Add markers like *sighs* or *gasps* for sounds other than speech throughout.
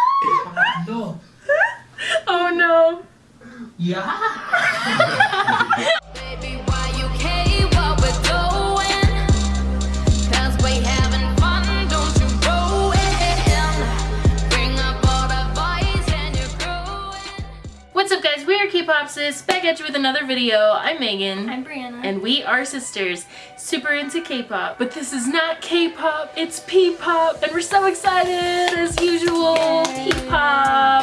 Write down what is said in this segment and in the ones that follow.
Pangatlo. *laughs* Oh no. Yeah! Baby, why you care what we're doing? Cause we having fun, don't you ruin. Bring up all the boys and you're growing. What's up guys, we are K-Popsis, back at you with another video. I'm Megan. I'm Brianna. and we are sisters, super into K-pop. But this is not K-pop, it's P-pop, and we're so excited as usual. P-pop.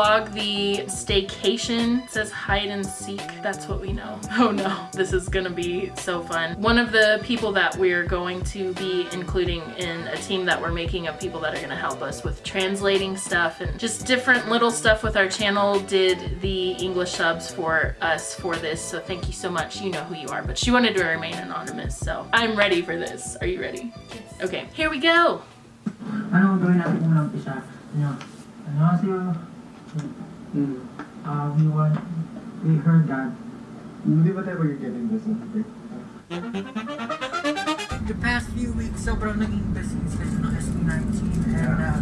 Vlog, the staycation. It says hide and seek. That's what we know. *laughs* Oh no, this is gonna be so fun. One of the people that we're going to be including in a team that we're making of people that are gonna help us with translating stuff and just different little stuff with our channel did the English subs for us for this. So thank you so much. You know who you are, but she wanted to remain anonymous. So I'm ready for this. Are you ready? Okay, here we go. Ano ang gawin natin muna umpisa? Uh, we want, we heard that Hindi ba tayo getting this? the past few weeks sobrang naging busy kasi ng SB19 and uh,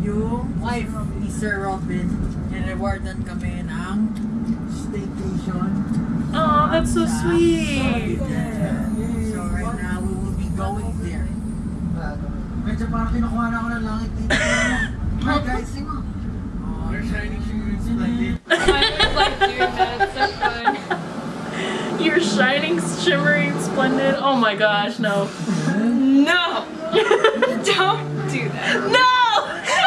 yung wife ni Sir Robin nirewardan kami ng staycation. Oh, that's so sweet. So right now we will be going there. Medyo parang kinukuha na ako ng langit dito. *coughs* Hi guys, sing mo. Your shining like doing that. It's so fun. You're shining, shimmering, splendid. Oh my gosh, no. No! *laughs* Don't do that. No!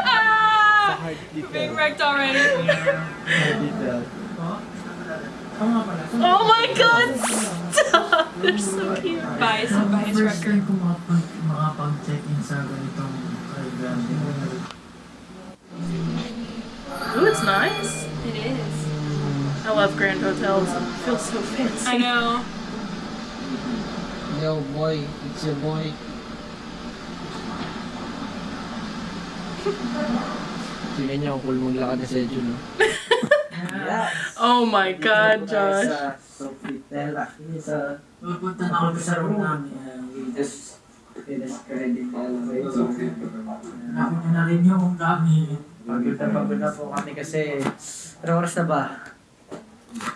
Ah! We're being wrecked already. Oo nga pala. So, Oh my god, *laughs* stop! They're so cute. Bias, Ang bias first Ooh, it's nice. It is. I love grand hotels. It feels so fancy. I know. Yo boy, it's your boy. Tingnan niyo kung cool maglakad na sa Edyo, no? *laughs* Oh my god, Josh. Sa Sofitel, actually sa... Pupunta na kami sa room namin. We just finished already It's okay. Nakita na rin yung gamit. Pagod na pagod na po kami kasi... Ano oras na ba?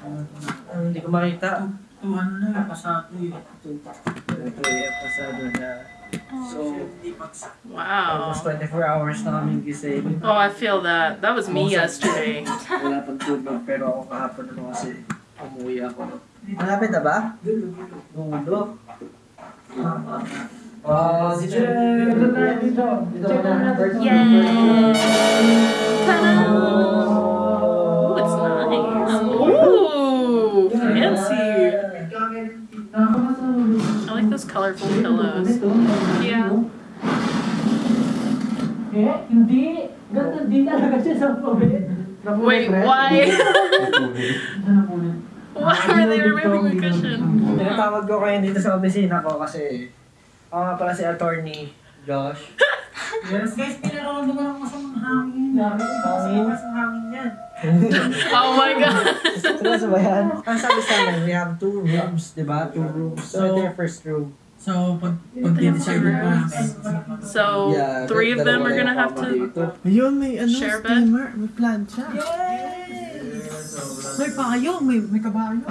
Ah, hindi ko makita. Ito ano na yung pasado eh. Ito yung pasado na... So. Wow. almost 24 hours na kami gising. Oh, I feel that. That was me yesterday. Wala pang tulog pero ako kahapon naman kasi umuwi ako. Malapit na ba? Dulo. Ah, dito na dito na dito. Dito na. Yay! Ta-da! Ooh, it's nice. Ooh, fancy. I like those colorful pillows. Yeah. Eh, hindi. Ganun din talaga siya sa pabit. Wait, why? Ano na po ulit? Why were they removing the cushion? Tinatawag ko kayo dito sa opisina ko kasi ako nga pala si attorney Josh. *laughs* Yes, guys, pinakaroon naman ako sa mga hangin. Hangin? Sa hangin yan. *laughs* Oh my god. Seryoso ba yan? Ang sabi sa amin, we have two rooms, di ba? Two rooms. So, ito yung first room. So, pag, pag dinecide pa namin. So, three of them are gonna have to. Ayun, may ano, Share bed? steamer, may plancha. May payo, may, may kabayo.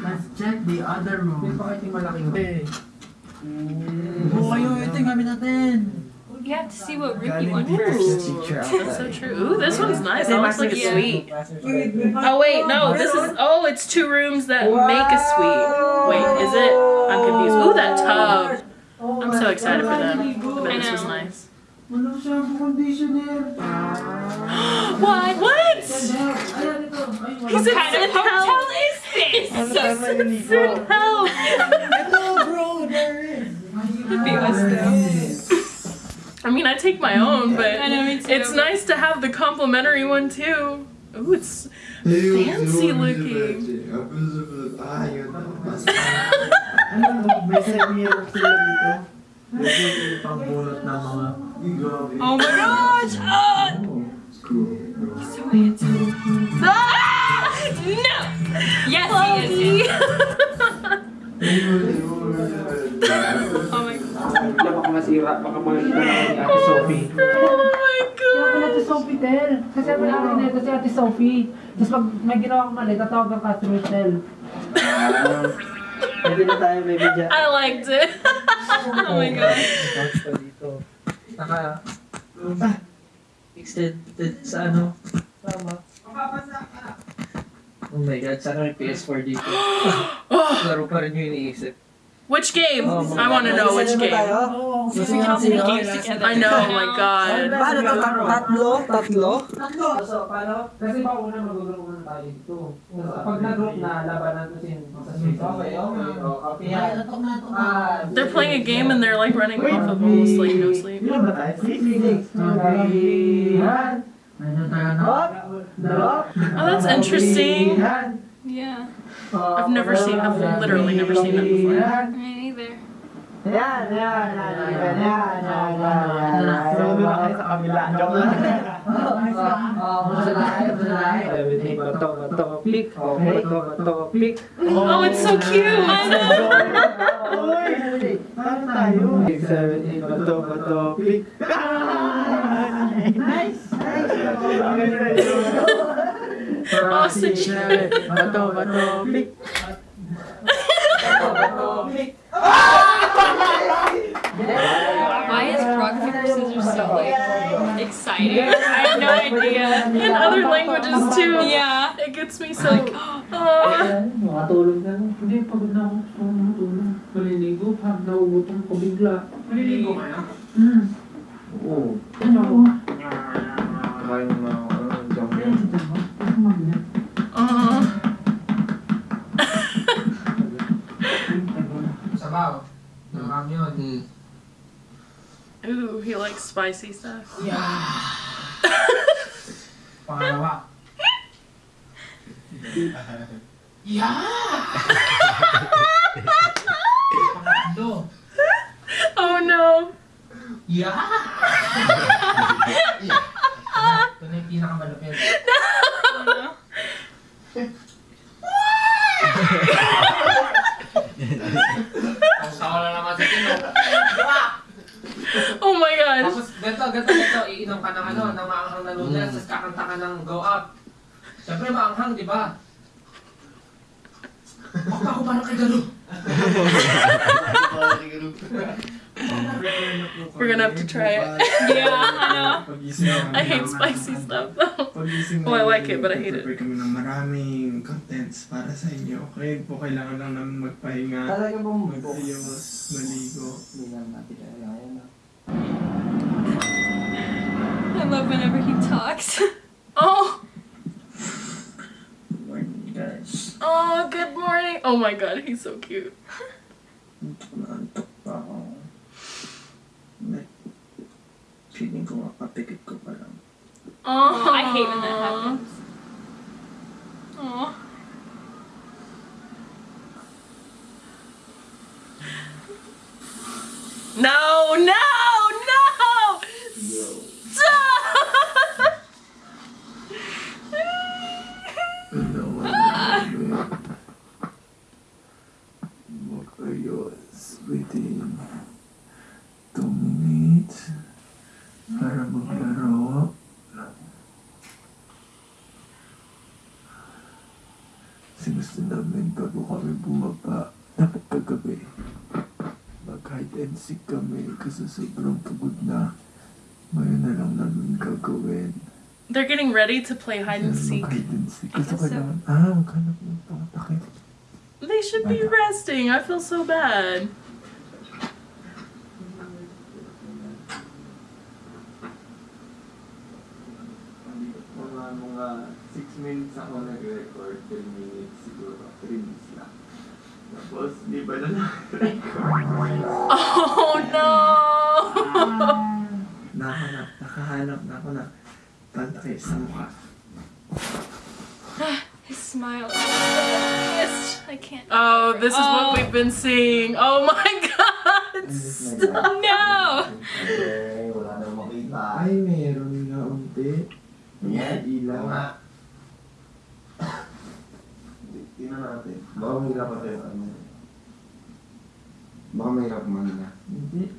Let's check the other room. May pakita yung malaking room. Oo, kayo, ito yung gamit natin. You have to see what room you want first. That's so true. Ooh, this one's nice. That looks like a Yeah. suite. Oh wait, no, this is oh, it's two rooms that make a suite. Wait, is it? I'm confused. Ooh, that tub. I'm so excited for them. I bet this was nice. Wala siya conditioner. What? What? Ayan, ito. Ay, wala. He's in What kind of hotel is this? So Sin Health. Ito, bro, there is. Be though. I mean, I take my own, but I know, it's nice to have the complimentary one too. Ooh, it's fancy looking. Yun. Ano, may semi-air sila dito. Medyo yung pangbunot ng mga... Oh my gosh! Oh, so handsome. Ah! No! Yes, he is. Oh my god. masira. Baka makikita na ni Ate Sophie. Oh my Kaya pala god. si Sophie Tel. Kasi ang namin nito si Ate Sophie. Tapos pag may ginawa kang mali, tatawag ka si Rochelle. Pwede na tayo, baby dyan. I liked it. *laughs* oh my god. Tapos pa dito. Naka... Ah, extended sa ano? Tama. Oh my god, sana may PS4 dito. *gasps* Laro pa rin yung iniisip. Which game? Oh, I want to know which game. Oo. Gusto We niyo can play sino? games together. I know, oh my *laughs* god. Paano to? Tatlo? Tatlo? Tatlo! So, paano? Kasi pa una tayo dito. Pag nag-group na, labanan ko sin. Okay, okay. Okay. They're playing a game and they're like running off of almost like no sleep. Ilan ba tayo? Six? Okay. Yan. Medyo tayo na. Dalawa. Oh, that's interesting. Yan. Yeah. Uh, I've never seen- I've literally never seen that before. Yan. Me lang. *laughs* Oh, masalahay, masalahay. Everything bato, bato, pick. Okay, bato, bato, pick. It's so cute. Uy! Paano tayo? Six, seven, eight, bato, bato, pick. Nice! Oh, such Bato, bato, pick. Why is rock, paper, scissors so like exciting? I have no idea. In other languages too. Yeah. It gets me so. *gasps* Oh. Makatulog ka na. Hindi, pagod na ako. Gusto. Maliligo. Pag naugutom ko bigla. Maliligo kayo? Hmm. Oo. Ano? Kumain na ako. Marami yun. Hmm. Ooh, he likes spicy stuff. Yeah. Pangatlo. *laughs* Oh no. Ito na yung pinakamalupit. Ang sawa na naman sa tino. Oh my gosh. Tapos, ganito, ganito, ganito, iinom ka ng ano, ng maanghang na noodles, mm. tapos kakanta ka ng go up. Siyempre, maanghang, di ba? Ako ako parang kay Galo. We're gonna have to try it. *laughs* Yeah, I know. I hate spicy stuff though. Pagising *laughs* Oh, I like it, but I hate it. Prepare kami ng maraming contents para sa inyo. Kaya po kailangan lang namin magpahinga. Talaga ba mo? Ayos, maligo. Hindi lang natin kaya ah. I love whenever he talks. *laughs* Oh, Morning guys. oh, good morning. Oh my god, he's so cute. Naantok pa ako. Feeling ko makapikit ko pa lang. Oh, I hate when that happens. No, no! Stop! Makayos within 2 minutes para maglaro. Kasi gusto namin bago kami bumaba, dapat kagabi. Kami kasi sobrang pagod na. Na lang namin gagawin. They're getting ready to play hide and seek. Mag-hide and seek. Kasi ah. They should be resting. I feel so bad. Mga 6 minutes ako nag-record, 10 minutes siguro, 3 minutes lang. Tapos, di ba na? Oh no! Nakahanap, nakahanap na ako na pantakip sa mukha. *sighs* His smile is. I can't. Oh, this is Oh. what we've been seeing. Oh my *laughs* god! Stop. No! Wala na makita. Ay, meron nga unti. Yan. Ilaw. Tingnan natin. Baka mahirap pa tayo. Ano? Baka mahirap man. Hindi.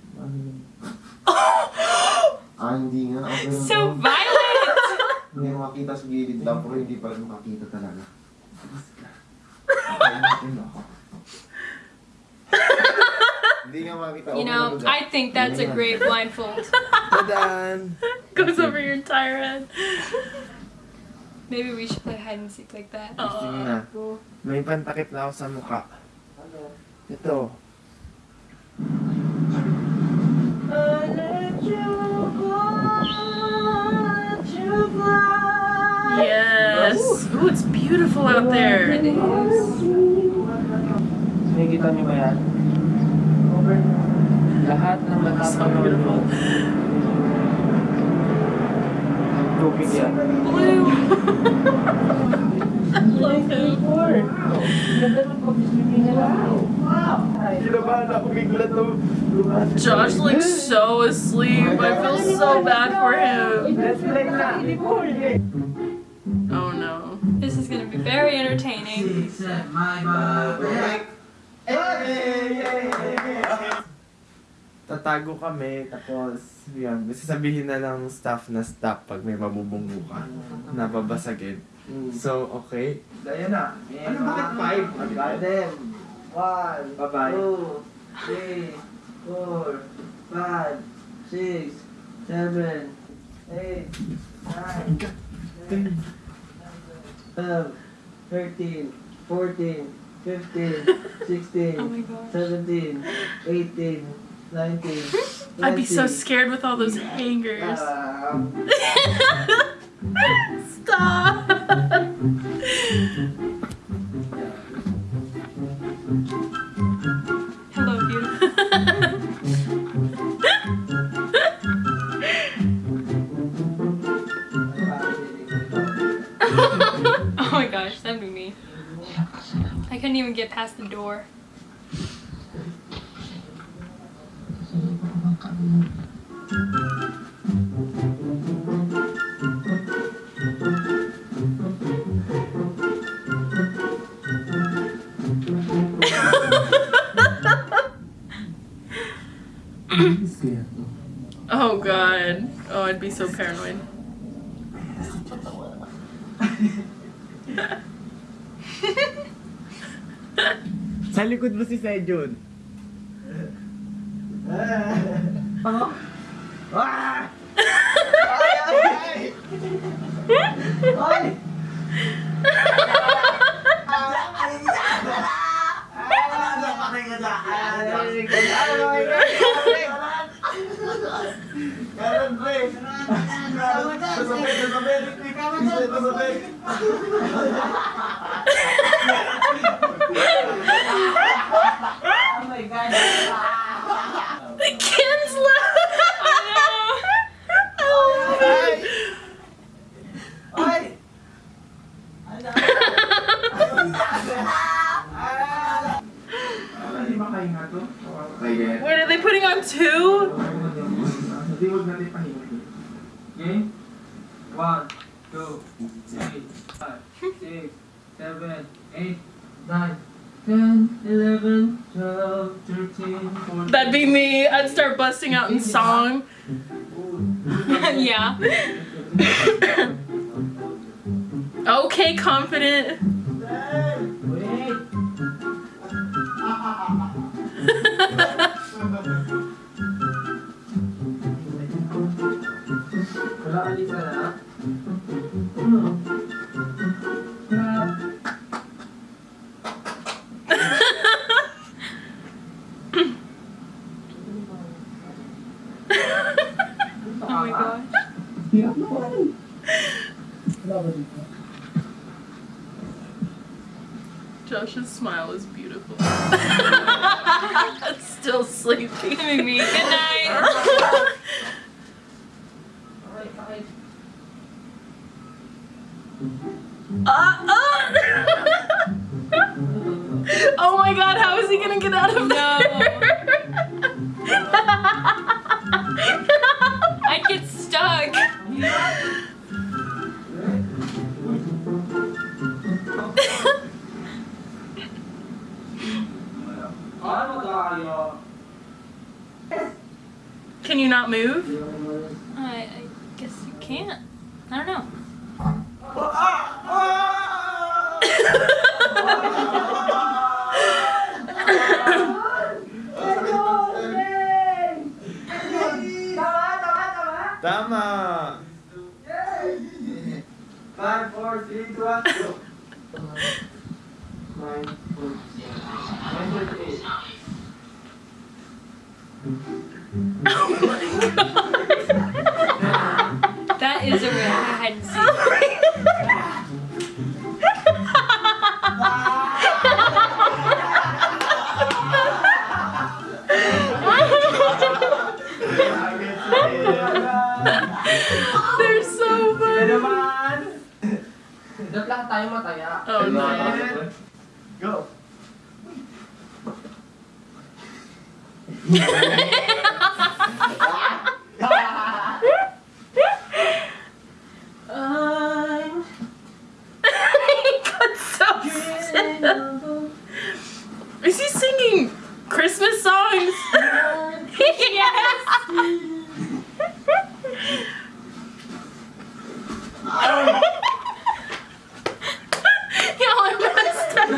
Ah, hindi nga. Okay lang So to. violent! Hindi mo makita sa gilid lang, pero hindi pa rin makita talaga. Okay, natin ako. Hindi nga makita. You know, I think that's a great blindfold. Tadaan! Goes over your entire head. Maybe we should play hide and seek like that. Gusto mo na. May pantakip na ako sa mukha. Ito. Yes. Ooh, it's beautiful out oh there. It is. Nakikita niyo ba yan? Lahat ng So matapang beautiful. tubig yan. Blue. I love him. Kinabahan ako bigla to. Josh looks so asleep. I feel so bad for him. Very entertaining. Tatago kami, tapos yun, sasabihin na lang staff na stop pag may mabubunggo ka na babasagin. So, okay. Gaya na. Ano, bakit five? Goddamn. One, Bye-bye. two, three, four, five, six, seven, eight, nine, ten, twelve, thirteen, fourteen, fifteen, sixteen, *laughs* Oh my gosh. seventeen, eighteen, nineteen, *laughs* I'd be so scared with all those hangers. Um, *laughs* Stop. Oh god. Oh, I'd be so paranoid. Sa likod mo si Sejun. Ay! Karan pre. Sasabit, sasabit. Sasabit, sasabit. 9, 10, 11, 12, 13, 14. That'd be me. I'd start busting out in *laughs* song. *laughs* yeah. *laughs* okay, confident. Oh my gosh. Wala ba dito? Josh's smile is beautiful. *laughs* Still sleepy. Made me. Good night. *laughs* move? Uh, I, I guess you can't. I don't know. Tama! 5, 4, 3, 2, 1, go! 9, 48. *laughs* That real hide and. They're so funny. naman! Dap lang tayo mataya. Oh no. Go! *laughs* I'm he got so still. Is he singing Christmas songs? yes. Y'all are messed up.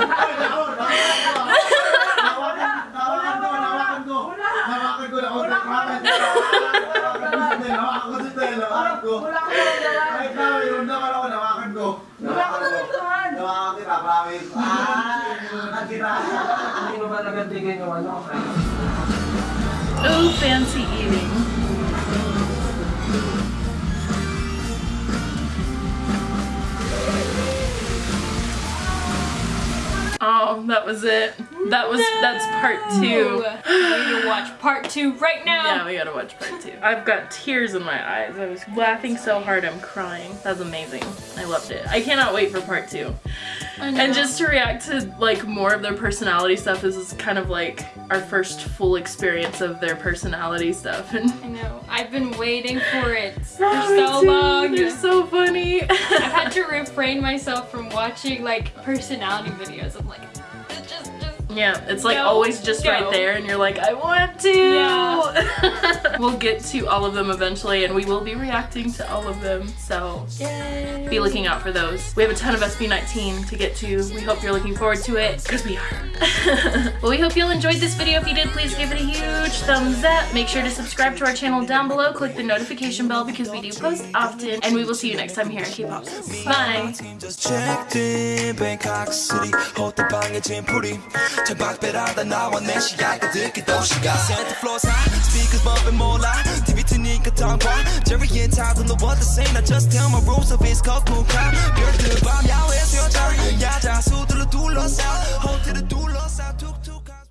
Hawakan ko, hawakan ko! Hawakan ko, hawakan ko! Hawakan ko! Hawakan ko si Tel, hawakan ko! Wala ka naman naman! Kahit na, yun naman ako, hawakan ko! Wala ka naman naman! Hawakan kita, promise! Ah! Nakira! Hindi mo ba nagandigin yung ano? Oh, fancy eating. Oh, that was it. That was that's part two. We need to watch part two right now. Yeah, we gotta watch part two. I've got tears in my eyes. I was laughing so hard I'm crying. That was amazing. I loved it. I cannot wait for part two. And just to react to like more of their personality stuff, this is kind of like our first full experience of their personality stuff. And *laughs* I know. I've been waiting for it *laughs* for Oh, so too. long. They're so funny. I've had to *laughs* refrain myself from watching like personality videos. I'm like, Yeah, it's like Go, always just go. right there, and you're like, I want to. Yeah. *laughs* we'll get to all of them eventually, and we will be reacting to all of them. So Yay. be looking out for those. We have a ton of SB19 to get to. We hope you're looking forward to it, because we are. *laughs* well, we hope you'll enjoyed this video. If you did, please give it a huge thumbs up. Make sure to subscribe to our channel down below. Click the notification bell because we do post often. And we will see you next time here at K-Pop. Bye. 천박배라다 나와 내 시야가 듣기 또 시각 센터 플로어 high, speakers bumping more loud. TV 트니까 텅과 Jerry and Ty don't know what to say 나 just tell my rules of his cockpit crowd 별들 밤 야외에서 여자 야자 수들로 둘러싸 호텔을 둘러싸 툭툭